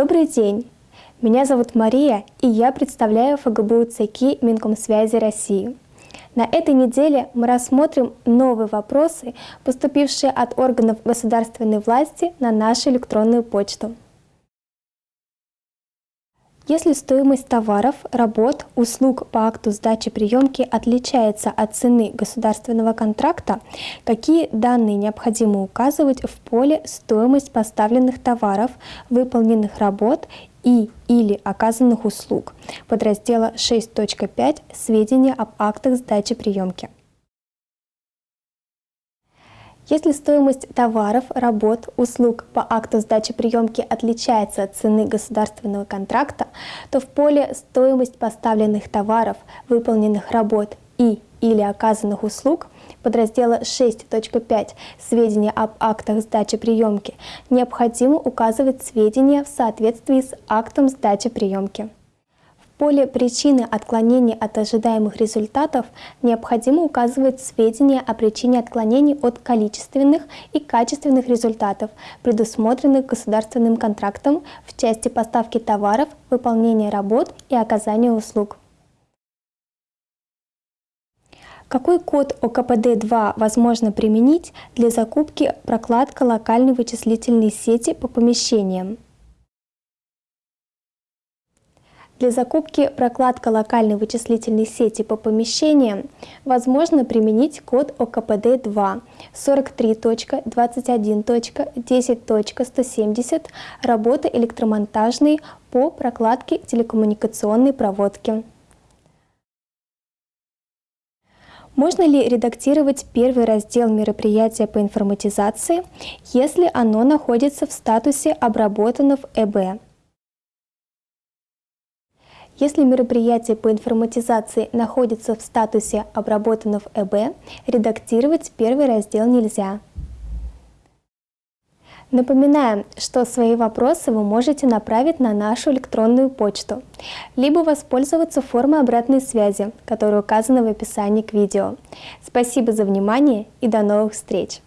Добрый день! Меня зовут Мария, и я представляю ФГБУ ЦКИ Минкомсвязи России. На этой неделе мы рассмотрим новые вопросы, поступившие от органов государственной власти на нашу электронную почту. Если стоимость товаров, работ, услуг по акту сдачи приемки отличается от цены государственного контракта, какие данные необходимо указывать в поле «Стоимость поставленных товаров, выполненных работ и или оказанных услуг» подраздела 6.5 «Сведения об актах сдачи приемки». Если стоимость товаров, работ, услуг по акту сдачи приемки отличается от цены государственного контракта, то в поле «Стоимость поставленных товаров, выполненных работ и или оказанных услуг» подраздела 6.5 «Сведения об актах сдачи приемки» необходимо указывать сведения в соответствии с актом сдачи приемки поле причины отклонений от ожидаемых результатов необходимо указывать сведения о причине отклонений от количественных и качественных результатов, предусмотренных государственным контрактом в части поставки товаров, выполнения работ и оказания услуг. Какой код ОКПД-2 возможно применить для закупки прокладка локальной вычислительной сети по помещениям? Для закупки прокладка локальной вычислительной сети по помещениям возможно применить код ОКПД-2 43.21.10.170 работы электромонтажной по прокладке телекоммуникационной проводки. Можно ли редактировать первый раздел мероприятия по информатизации, если оно находится в статусе «Обработано в ЭБ»? Если мероприятие по информатизации находится в статусе «Обработано в ЭБ», редактировать первый раздел нельзя. Напоминаем, что свои вопросы вы можете направить на нашу электронную почту, либо воспользоваться формой обратной связи, которая указана в описании к видео. Спасибо за внимание и до новых встреч!